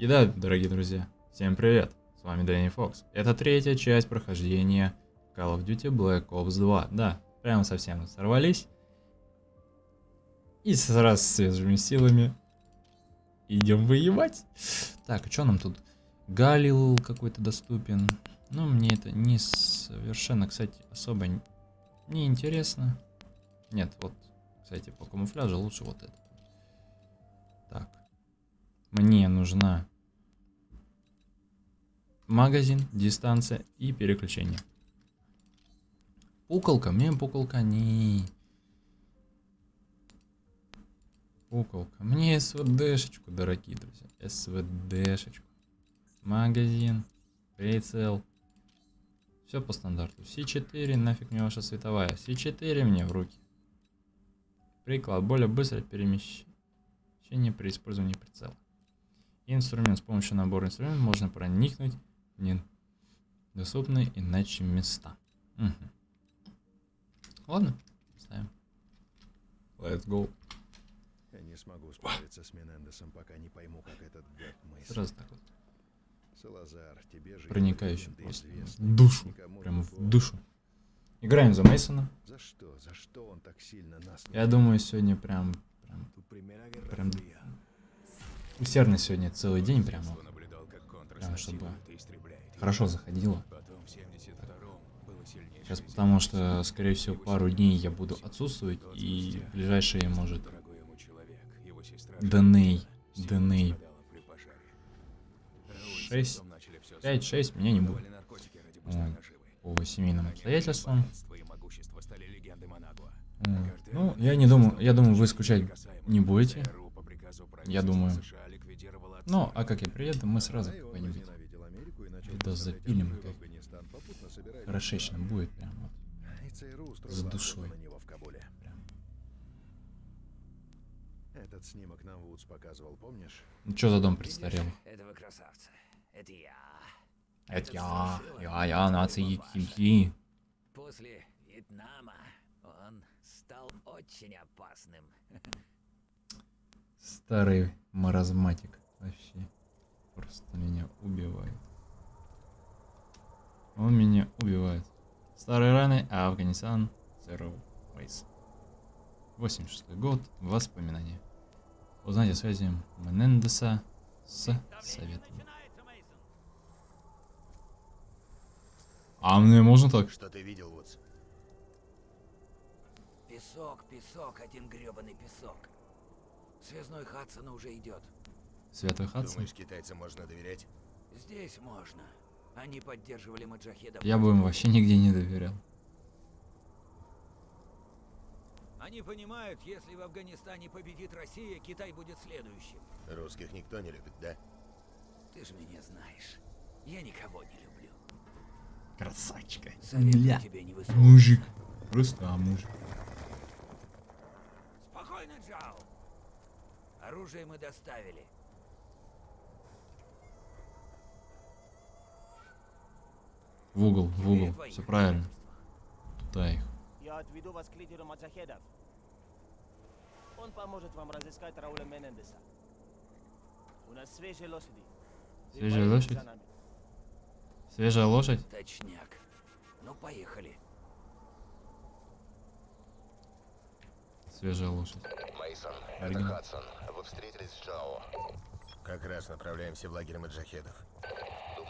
И да, дорогие друзья, всем привет, с вами Дэнни Фокс. Это третья часть прохождения Call of Duty Black Ops 2. Да, прямо совсем сорвались. И сразу с свежими силами идем воевать. Так, а что нам тут? Галил какой-то доступен. Ну, мне это не совершенно, кстати, особо не интересно. Нет, вот, кстати, по камуфляжу лучше вот это. Так. Мне нужна магазин, дистанция и переключение. Пуколка, мне пуколка не... Пуколка. Мне СВДшечку, дорогие друзья. СВДшечку. Магазин. Прицел. Все по стандарту. С4, нафиг мне ваша световая. С4 мне в руки. Приклад. Более быстрое перемещение при использовании прицела. Инструмент. С помощью набора инструментов можно проникнуть в недоступные иначе места. Угу. Ладно, ставим. Let's go. Я не смогу справиться с Менендесом, пока не пойму, как этот гад. Сразу так вот. Салазар, тебе же Проникающим просто. В душу. Никому Прям в душу. Играем за Мейсона. За что? За что он так сильно нас Я думаю, сегодня прям, прям, прям усердно сегодня целый день прям, вот, прям чтобы хорошо заходило. Сейчас потому что, скорее всего, пару дней я буду отсутствовать и в ближайшие, может, Деней, Деней 6, 5-6 меня не будет. По семейным обстоятельствам. Ну, я не думаю, я думаю, вы скучать не будете. Я думаю. Ну, а как я приеду, мы сразу какой-нибудь видос запилим, как хорошечно будет прям вот. С охоту душой. Прям. Этот снимок нам Вудс показывал, помнишь? Ну, что за дом престарелый? Этого красавца. Это я. Это я, я, я, нации Кимки. После Вьетнама он стал очень опасным. Старый маразматик. Вообще. Просто меня убивает. Он меня убивает. Старые раны, а Афганистан Zero Ways. 86 год. Воспоминания. Узнать о связи Менендеса с советом. А мне можно так? Что ты видел, Вудс? Песок, песок, один гребаный песок. Связной Хадсона уже идет. Святой Хадсон? Думаешь, китайцам можно доверять? Здесь можно. Они поддерживали маджахедов. Я бы им вообще нигде не доверял. Они понимают, если в Афганистане победит Россия, Китай будет следующим. Русских никто не любит, да? Ты же меня знаешь. Я никого не люблю. Красавчика. Советую тебе не высовываться. Мужик. Просто а, мужик. Спокойно, Джао. Оружие мы доставили. В угол, в угол. Все правильно. Туда их. Я отведу вас к лидеру маджахедов. Он поможет вам разыскать Рауля Менендеса. У нас свежие лошади. Свежая лошадь? Свежая лошадь? Точняк. Ну, поехали. Свежая лошадь. Мейсон, это. Хадсон. Вы встретились с Джао. Как раз направляемся в лагерь маджахедов.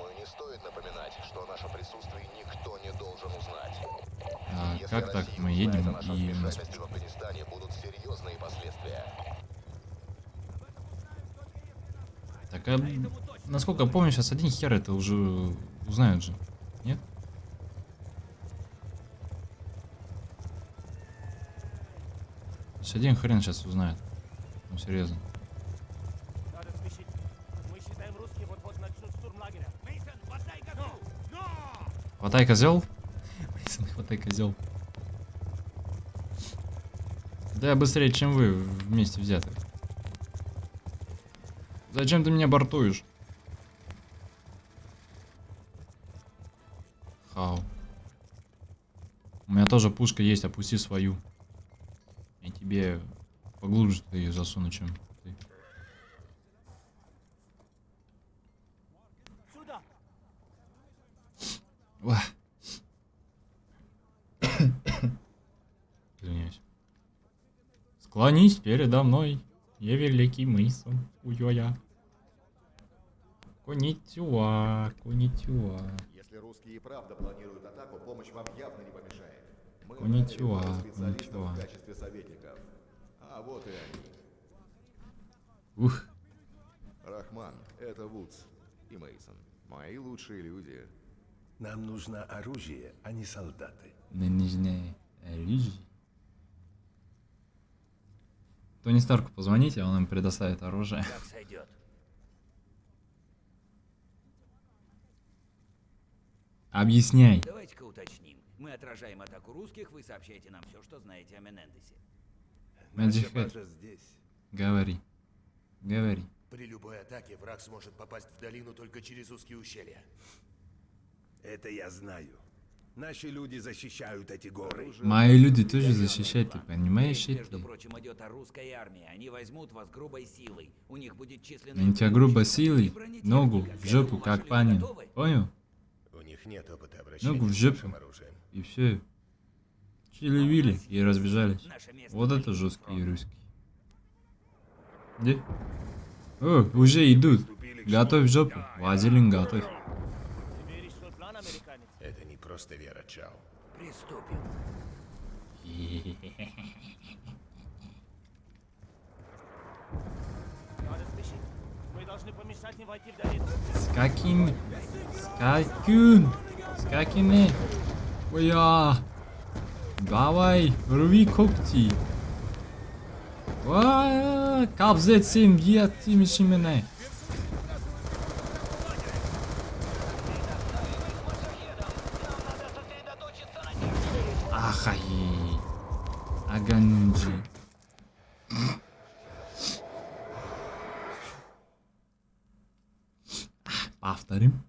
Думаю, не стоит напоминать, что о нашем присутствии никто не должен узнать. А Если как так? Мы едем о нашем и вмешательстве в Афганистане, будут серьезные последствия. Так, а, насколько я помню, сейчас один хер это уже узнают же. Нет? Есть один хрен сейчас узнает. Ну, серьезно. Хватай козел. Мейсон, хватай козел. Да я быстрее, чем вы вместе взяты. Зачем ты меня бортуешь? Хау. У меня тоже пушка есть, опусти свою. Я тебе поглубже ты ее засуну, чем ты. сюда! Ва. Извиняюсь. Склонись передо мной, я великий Мейсон, уйоя. Коничуа, коничуа. Если русские и правда планируют атаку, помощь вам явно не помешает. Мы специалистов коничуа. в качестве советников. А вот и они. Ух, Рахман, это Вудс и Мейсон. Мои лучшие люди. Нам нужно оружие, а не солдаты. нынешняя оружие. Тони Старку позвоните, он им предоставит оружие. Объясняй. Давайте-ка уточним. Мы отражаем атаку русских, вы сообщаете нам все, что знаете о Менендесе. Magic Head. здесь. Говори. Говори. При любой атаке враг сможет попасть в долину только через узкие ущелья. Это я знаю. Наши люди защищают эти горы. Мои люди тоже защищают, ты понимаешь, Речь, между прочим, идет о русской армии. Они возьмут вас грубой силой. У них будет численное Они тебя грубо силой, ногу в жопу, как панин. Понял? У них нет опыта обращения Ногу в жопу. И все. Чили-вили и разбежались. Вот это жесткие русские. Где? О, уже идут. Готовь жопу. Вазелин готовь. Просто вера, Чао. Приступим. Мы должны помешать им войти в долину. С какими? С каким? С какими? Оя! Давай, рви когти. Ва, Кабзетсин, етимиши меня. Ахай. Аганджи. Повторим.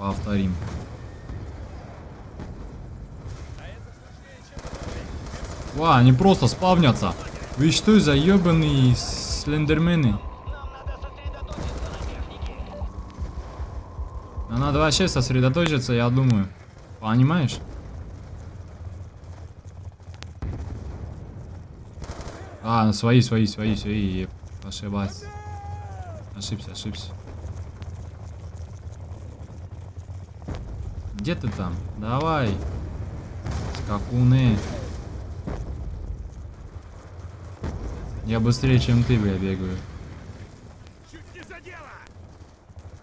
Повторим. Ва, они просто спавнятся. Вы что за ебаные слендермены? Нам надо вообще сосредоточиться, я думаю. Понимаешь? А, ну свои, свои, свои, свои. еп, Ошибаться. Ошибся, ошибся. Где ты там? Давай. Скакуны. Я быстрее, чем ты, бля, бегаю.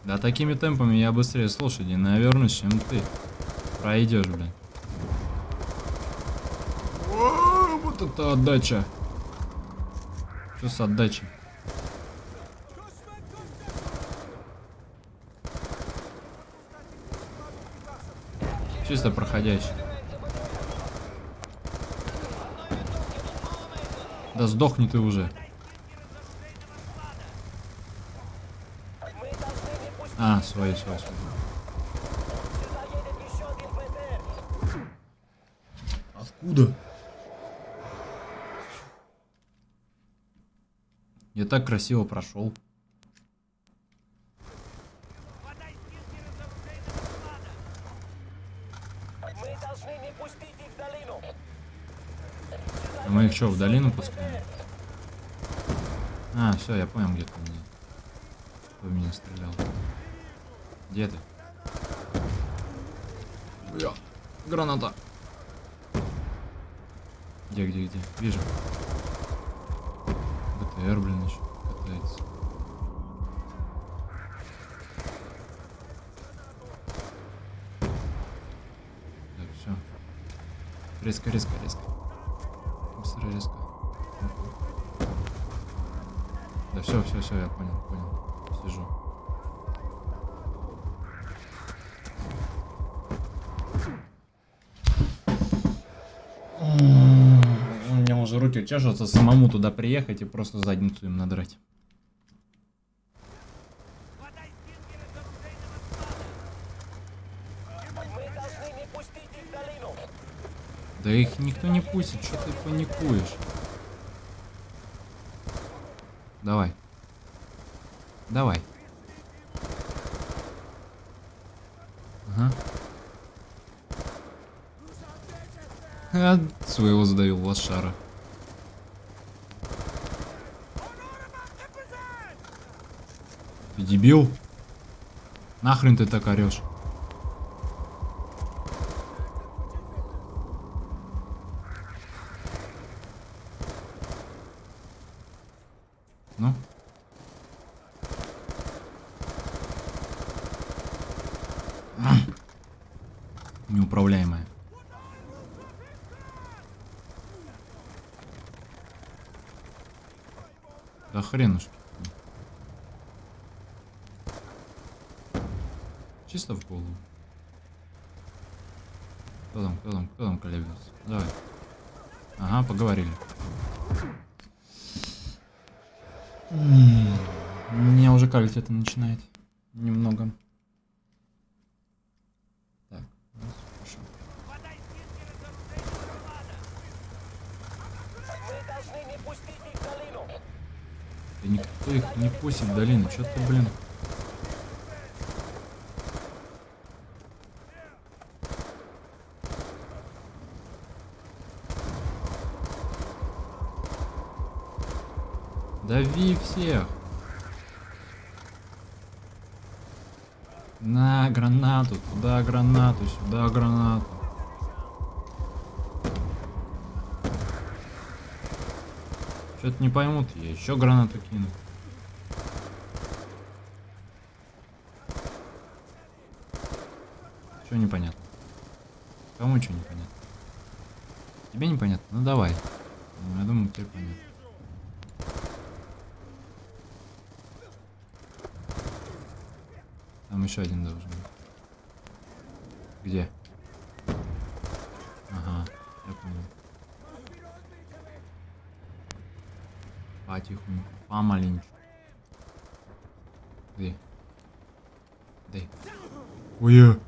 Да такими темпами я быстрее с лошади навернусь, чем ты. Пройдешь, бля. О, Вот это отдача. Что с отдачей? Чисто проходящий. Да сдохни ты уже. А, еще один ПТР. Откуда? Я так красиво прошел. Мы должны не пустить их в долину. А мы их что, в долину пускаем? А, все, я понял, где ты меня. Кто в меня стрелял. Где ты? Бля, граната. Где, где, где? Вижу. БТР, блин, еще катается. Так, все. Резко, резко, резко. Быстро, резко. Да все, все, все, я понял, понял. Сижу. У меня уже руки чешутся самому туда приехать и просто задницу им надрать. Мы должны не пустить их в долину. Да их никто не пустит, что ты паникуешь? Давай. Давай. Ага. А, своего задавил лошара. Ты дебил? Нахрен ты так орешь? Ну? Неуправляемая. Да хренушки. Чисто в голову. Кто там, кто там, кто там колеблется? Давай. Ага, поговорили. Меня уже калить это начинает. Немного. Так, хорошо. Да никто их не пустит в долину. Чё ты, блин? Дави всех. На гранату, туда гранату, сюда гранату. Что-то не поймут, я еще гранату кину. Что непонятно? Кому что непонятно? Тебе непонятно? Ну давай. Ну, Я думаю, тебе понятно. Там еще один должен быть. Где? Ага, я понял. Потихоньку, помаленьку. Где? Где? Ой-я!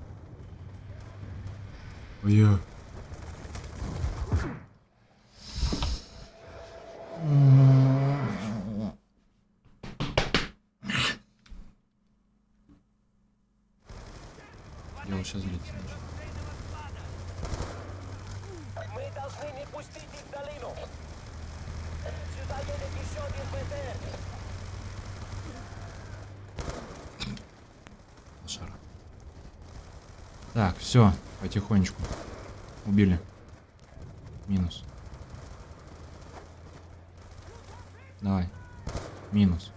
Ой-я! Я его сейчас начну. Мы должны не пустить их в долину. Сюда едет еще один БТР. лошара. Так, все, потихонечку. Убили. Минус. Давай. Минус.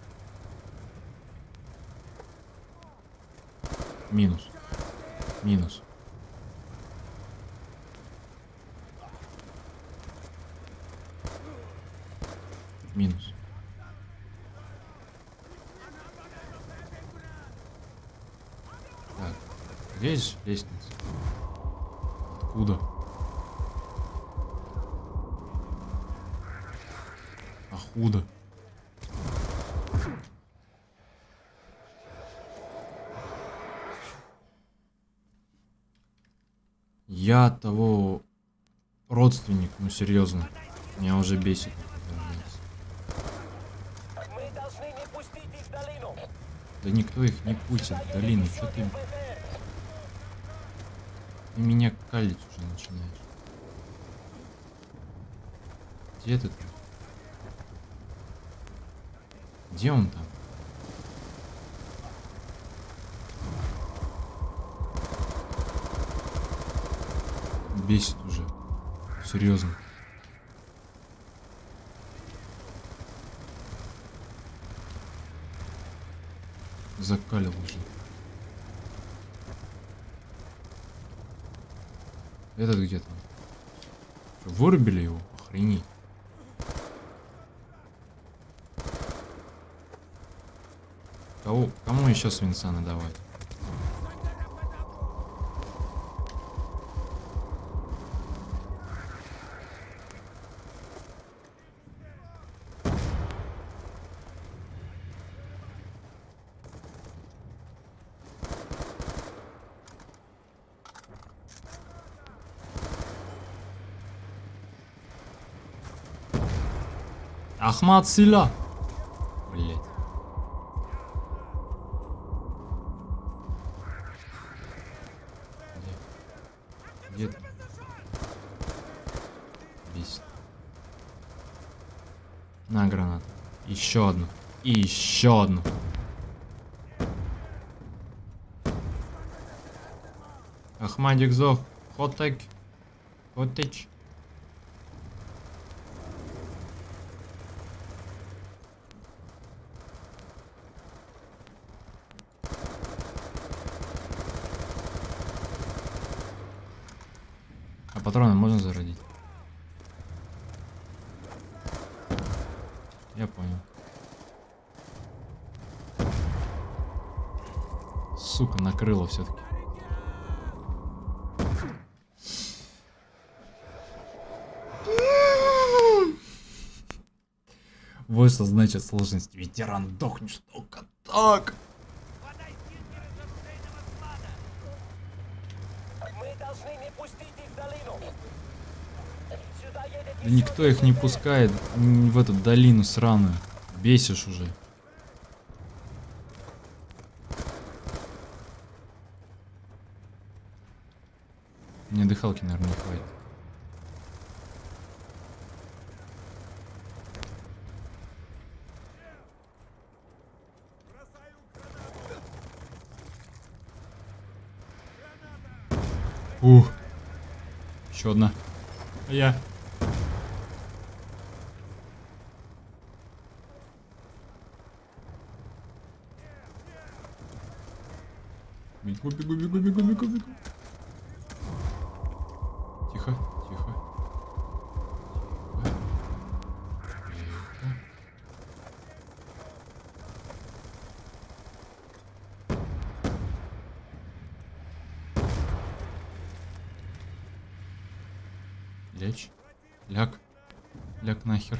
Минус. Минус. Минус. Так, здесь лестница? Откуда? А худо. Я того родственник, ну серьезно. Меня уже бесит. Да никто их не пустит в долину. Что ты, ты меня калить уже начинаешь? Где ты? Где он там? Бесит уже. Серьезно. Закалил уже. Этот где там? Что, вырубили его? Охренеть. Кому еще свинца надавать? Ахмат Сила. Где? Где. На гранат. Еще одну. И еще одну. Ахмадик Зох. Хотек. Хотеч. Патроны можно зародить? Я понял. Сука, накрыло все-таки. Вот что значит сложность. Ветеран дохнешь только так. Мы должны не пустить их в долину. Сюда едет Да никто их не пускает в эту долину сраную. Бесишь уже. Мне дыхалки, наверное, не хватит. Ух. Еще одна. А я. Бегу, бегу, бегу, бегу, бегу, бегу. Тихо, тихо. Тихо. Лечь. Ляг. Ляг нахер.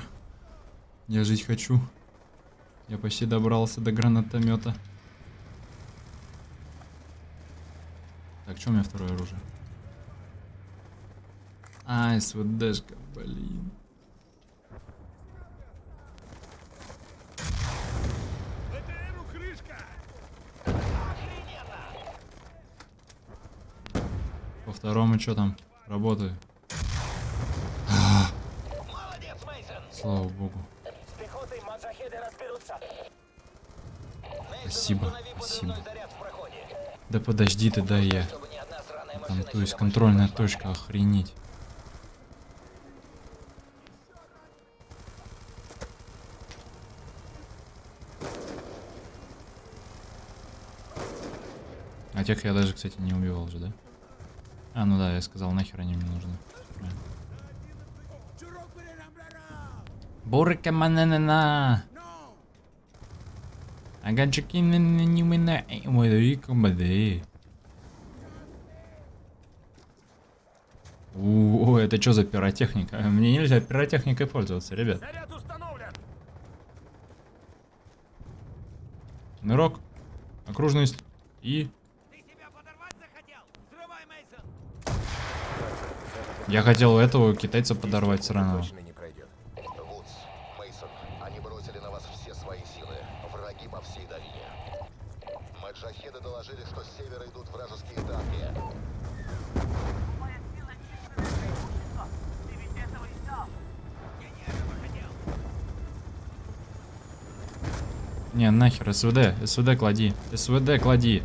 Я жить хочу. Я почти добрался до гранатомета. Что у меня второе оружие? А, СВДшка, блин. По второму что там? Работаю. Молодец. Слава богу. Спасибо, спасибо. Да подожди ты, да я. Там, то есть контрольная точка, охренеть. А тех я даже, кстати, не убивал же, да? А, ну да, я сказал, нахер они мне нужны. Бурка мананана. Аганчики не не мина мой комбады. О, это что за пиротехника? Мне нельзя пиротехникой пользоваться, ребят. Нырок, окружность и... Ты себя подорвать захотел? Взрывай, Мейсон! Я хотел этого китайца подорвать сраного. Точно не пройдет. Вудс, Мейсон, они бросили на вас все свои силы. Враги по всей долине. Маджахеды доложили, что с севера идут вражеские танки. Не, нахер, СВД, СВД клади, СВД клади.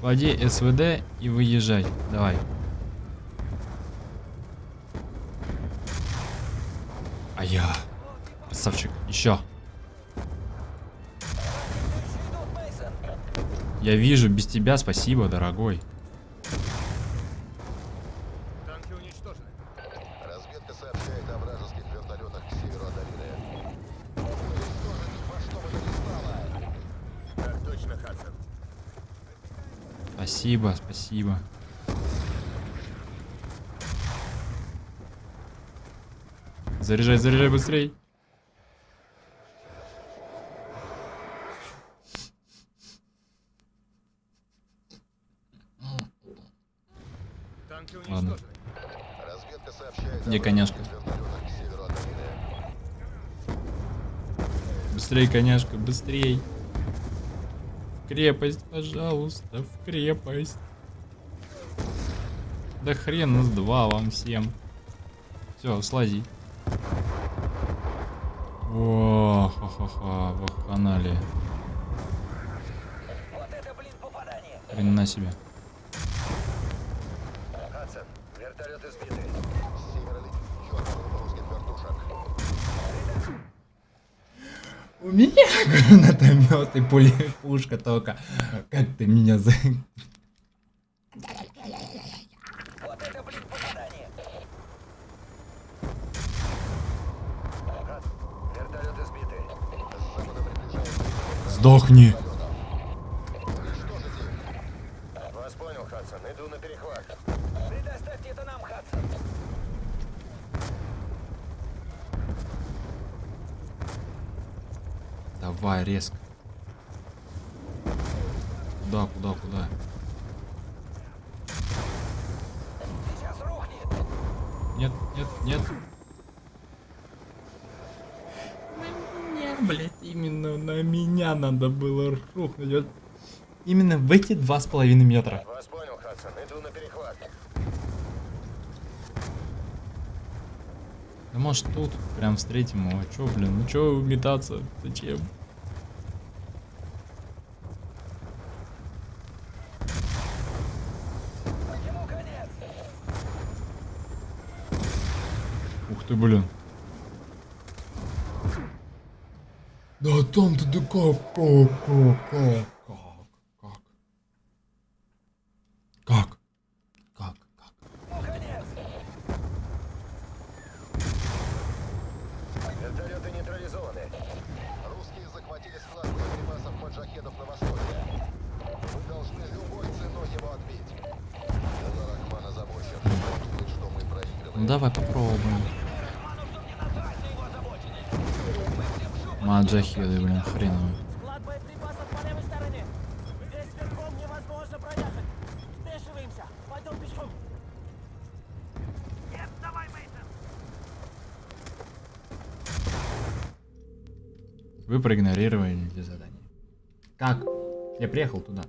Клади СВД и выезжай, давай. А я, красавчик, еще. Я вижу, без тебя спасибо, дорогой. Спасибо. Заряжай, заряжай быстрей. Ладно. Где коняшка? Быстрей, коняшка, быстрей. В крепость, пожалуйста, в крепость. Да хрен с два вам всем. Все, слази. О, ха-ха-ха, ваханали. Вот это, блин, попадание! Хрена себе. Хадсон, русских вертушек. У меня гранатомет и пули, пушка только. Как ты меня за... Вот это, блин, попадание! Хадсон, вертолеты сбиты. С запада приближается Сдохни. Уничтожить их. Вас понял, Хадсон. Иду на перехват. Предоставьте это нам, Хадсон! Давай, резко. Надо было рухнуть. Вот именно в эти два с половиной метра. Вас понял, Хадсон. Иду на перехват. Да может тут прям встретим его. Чё, блин, ну чё метаться? Зачем? Ух ты, блин. там ты такая... Как? Как? Как? Как? Как? Вертолеты нейтрализованы. Русские захватили склад боеприпасов маджахедов на востоке. Мы должны любой ценой его отбить. Ну давай попробуем. на Джахеда, блин, хреново. Вы проигнорировали задание. Как? Я приехал туда.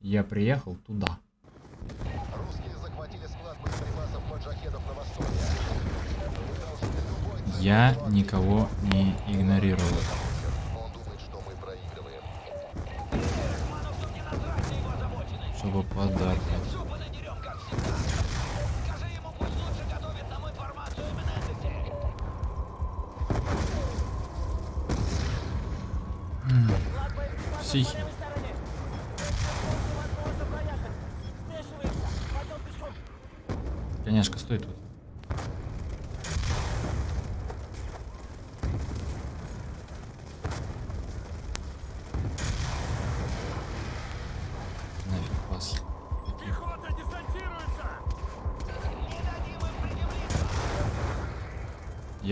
Я приехал туда. Я никого не игнорировал. Чтобы подарка. Психи. Конечно стоит. тут.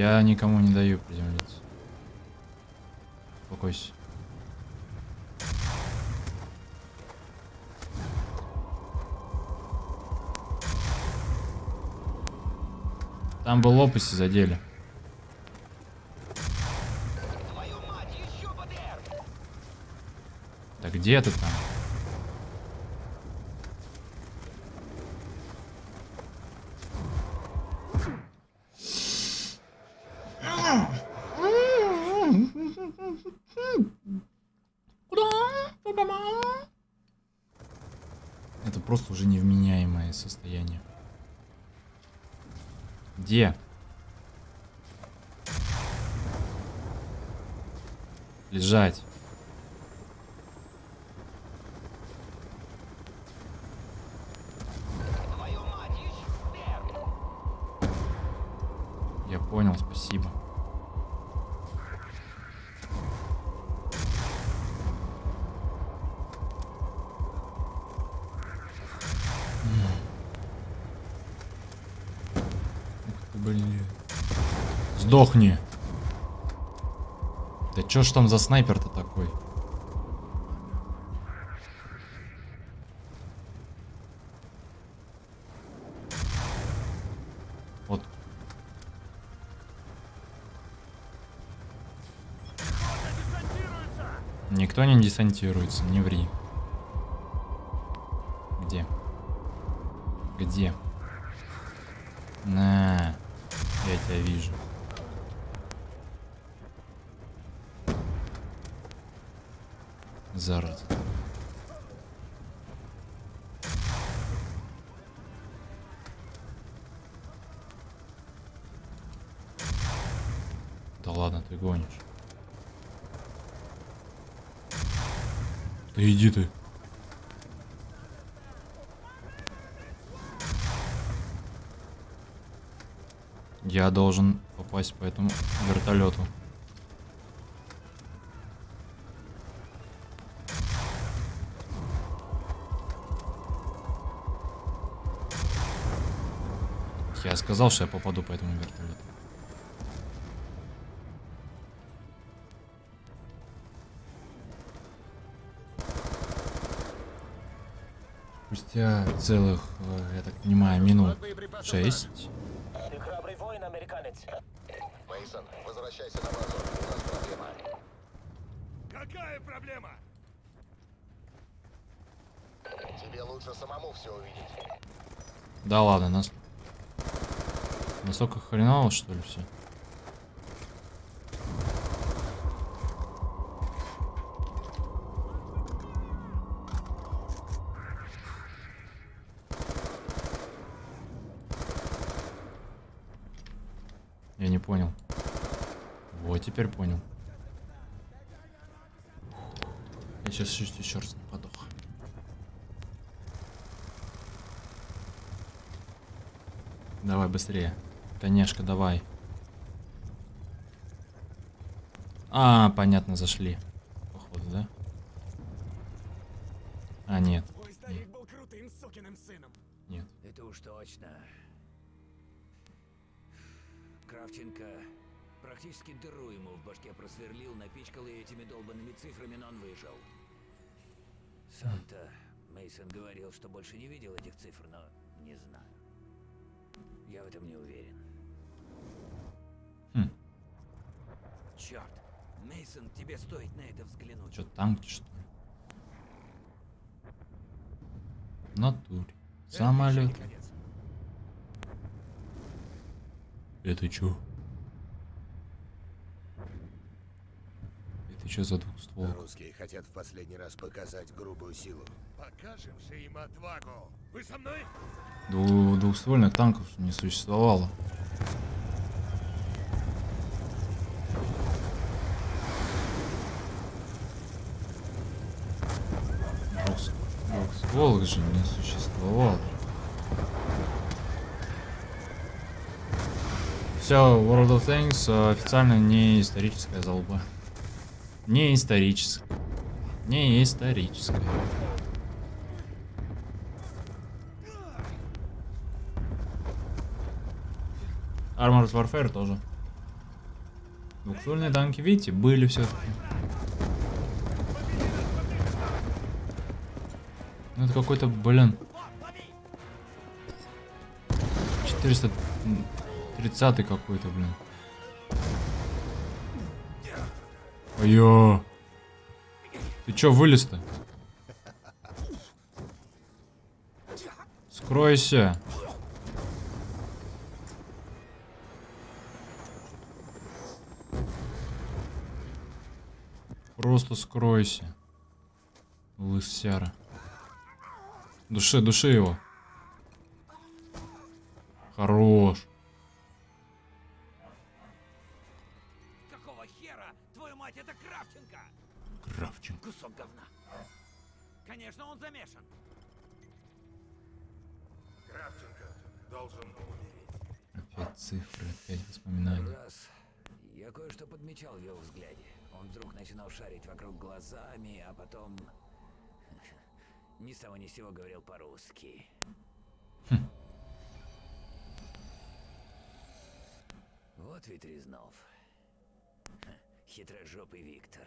Я никому не даю приземлиться. Успокойся. Там бы лопасти задели. Да где ты там? Это просто уже невменяемое состояние. Где? Лежать. сдохни. Да чё ж там за снайпер-то такой? Вот. Никто не десантируется, не ври. Где? Где? Зараза. Да ладно, ты гонишь. Да иди ты. Я должен попасть по этому вертолету. Сказал, что я попаду по этому вертолету. Спустя целых, э, я так понимаю, минут шесть. Ты храбрый воин, американец. Мейсон, возвращайся на базу. У нас проблема. Какая проблема? Тебе лучше самому все увидеть. Да ладно, нас... Настолько хреново, что ли, все? Я не понял. Вот, теперь понял. Я сейчас чуть еще раз не подох. Давай быстрее. Конечно, давай. А, понятно, зашли. Походу, да? А, нет. Твой старик был крутым сукиным сыном. Нет. Это уж точно. Кравченко практически дыру ему в башке просверлил, напичкал ее этими долбанными цифрами, но он выжил. Сам-то Мейсон говорил, что больше не видел этих цифр, но не знаю. Я в этом не уверен. Хм. Черт, Мейсон, тебе стоит на это взглянуть. Что, танки, что ли? Натуре. Самолет. Это чё? Это чё за двухстволка? Русские хотят в последний раз показать грубую силу. Покажем же им отвагу. Вы со мной? Дву- двухствольных танков не существовало. Двухс- Двухстволок же не существовало. Все, World of Tanks э, официально не историческая залупа. Не историческая. Не историческая. Armored Warfare тоже. Двухствольные танки, видите, были все-таки. Ну это какой-то, блин. 430 какой-то, блин. Ой-ё. Ты чё вылез-то? Скройся. Просто скройся. Лысяра. Души, души его. Хорош. Какого хера? Твою мать, это Кравченко! Кравченко. Кусок говна. Конечно, он замешан. Кравченко должен умереть. Опять цифры, опять воспоминания. Раз. Я кое-что подмечал в его взгляде. Он вдруг начинал шарить вокруг глазами, а потом... Ни с того ни с сего говорил по-русски. Вот ведь Резнов. Хитрожопый Виктор.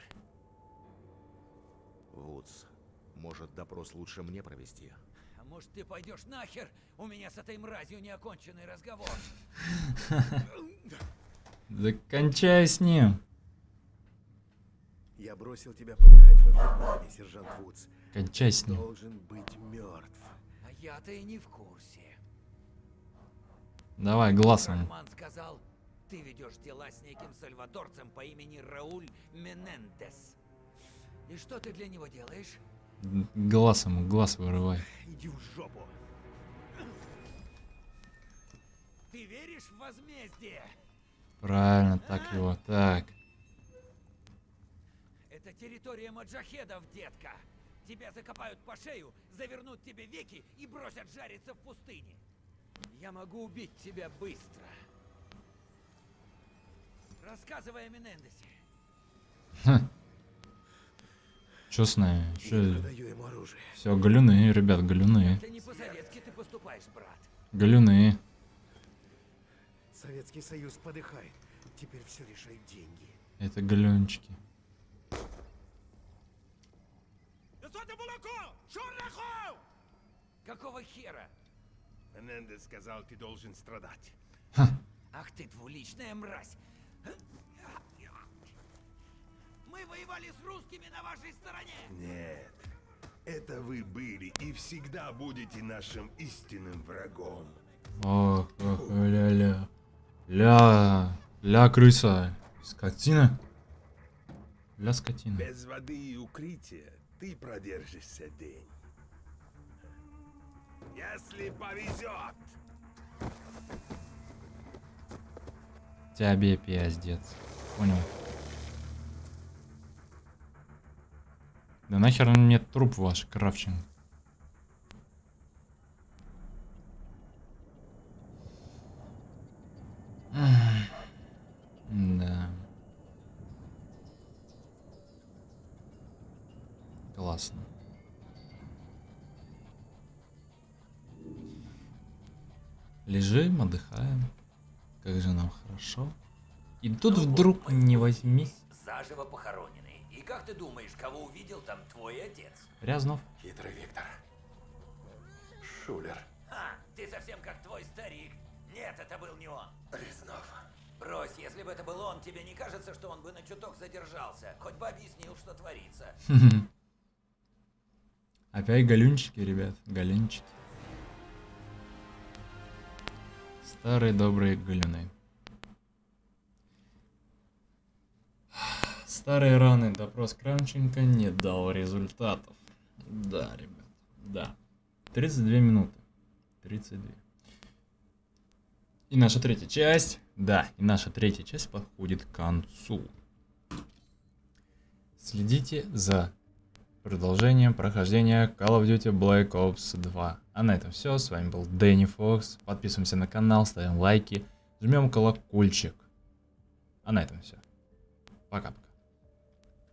Вудс, может, допрос лучше мне провести? А может ты пойдешь нахер? У меня с этой мразью неоконченный разговор. Да кончай с ним. Я бросил тебя подыхать во Вьетнаме, сержант Вудс. Кончай с ним. Должен быть мертв. А я-то и не в курсе. Давай, глазом. Рахман сказал, ты ведешь дела с неким сальвадорцем по имени Рауль Менендес. И что ты для него делаешь? Глаз ему, глаз вырывай. Иди в жопу. Ты веришь в возмездие? Правильно, так его. Так. Это территория маджахедов, детка. Тебя закопают по шею, завернут тебе веки и бросят жариться в пустыне. Я могу убить тебя быстро. Рассказывай о Менендесе. Чё с нами? Чё? Все, галюны, ребят, галюны. Это не по-советски ты поступаешь, брат. Галюны. Советский Союз подыхает. Теперь все решают деньги. Это галюнчики. Какого хера? Менендес сказал, ты должен страдать. Ах ты двуличная мразь! Мы воевали с русскими на вашей стороне! Нет. Это вы были и всегда будете нашим истинным врагом. Ох, ох, ля-ля. Ля, ля, крыса. Скотина. Ля, скотина. Без воды и укрытия ты продержишься день. Если повезет. Тебе пиздец. Понял. Да нахер мне труп ваш, Кравченко. Да. Классно. Лежим, отдыхаем. Как же нам хорошо. И тут вдруг не возьмись. Заживо похороненный. И как ты думаешь, кого увидел там твой отец? Рязнов. Хитрый Виктор. Шулер. А, ты совсем как твой старик. Нет, это был не он. Резнов. Брось, если бы это был он, тебе не кажется, что он бы на чуток задержался? Хоть бы объяснил, что творится. Опять галюнчики, ребят. Галюнчики. Старые добрые галюны. Старые раны. Допрос Кравченко не дал результатов. Да, ребят. Да. 32 минуты. 32. И наша третья часть. Да, и наша третья часть подходит к концу. Следите за продолжением прохождения Call of Duty Black Ops 2. А на этом все. С вами был Дэнни Фокс. Подписываемся на канал, ставим лайки, жмем колокольчик. А на этом все. Пока-пока.